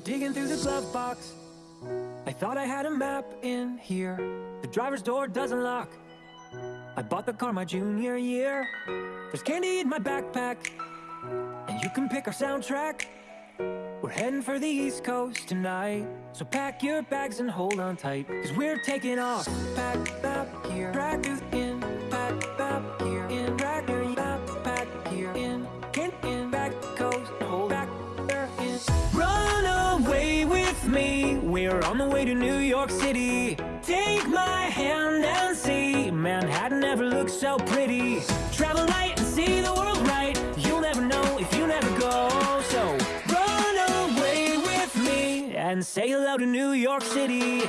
digging through the glove box. I thought I had a map in here. The driver's door doesn't lock. I bought the car my junior year. There's candy in my backpack. And you can pick our soundtrack. We're heading for the East Coast tonight. So pack your bags and hold on tight. Cause we're taking off. Pack to New York City. Take my hand and see. Manhattan never looked so pretty. Travel light and see the world right. You'll never know if you never go. So run away with me and say hello to New York City.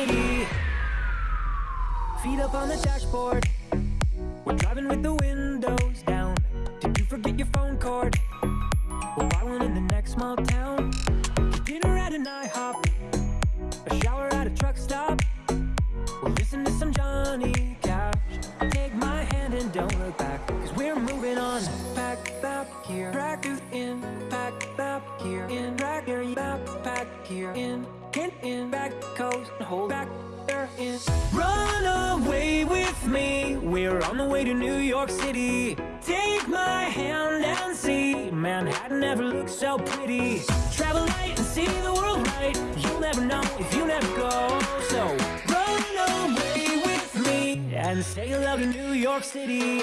City. Feet up on the dashboard. We're driving with the windows down. Did you forget your phone cord? We'll buy one in the next small town. Dinner at an IHOP. A shower at a truck stop. We'll listen to some Johnny Cash. Take my hand and don't look back. Cause we're moving on. Pack up here. Drag you in. Pack up here. In. Drag your backpack here. In. In. In. Back coast. Hold back there. In. Run away with me. We're on the way to New York City. Take my hand and see. Manhattan never looked so pretty. Travel light and see the world right. You'll never know if you never go. So run away with me and say hello to New York City.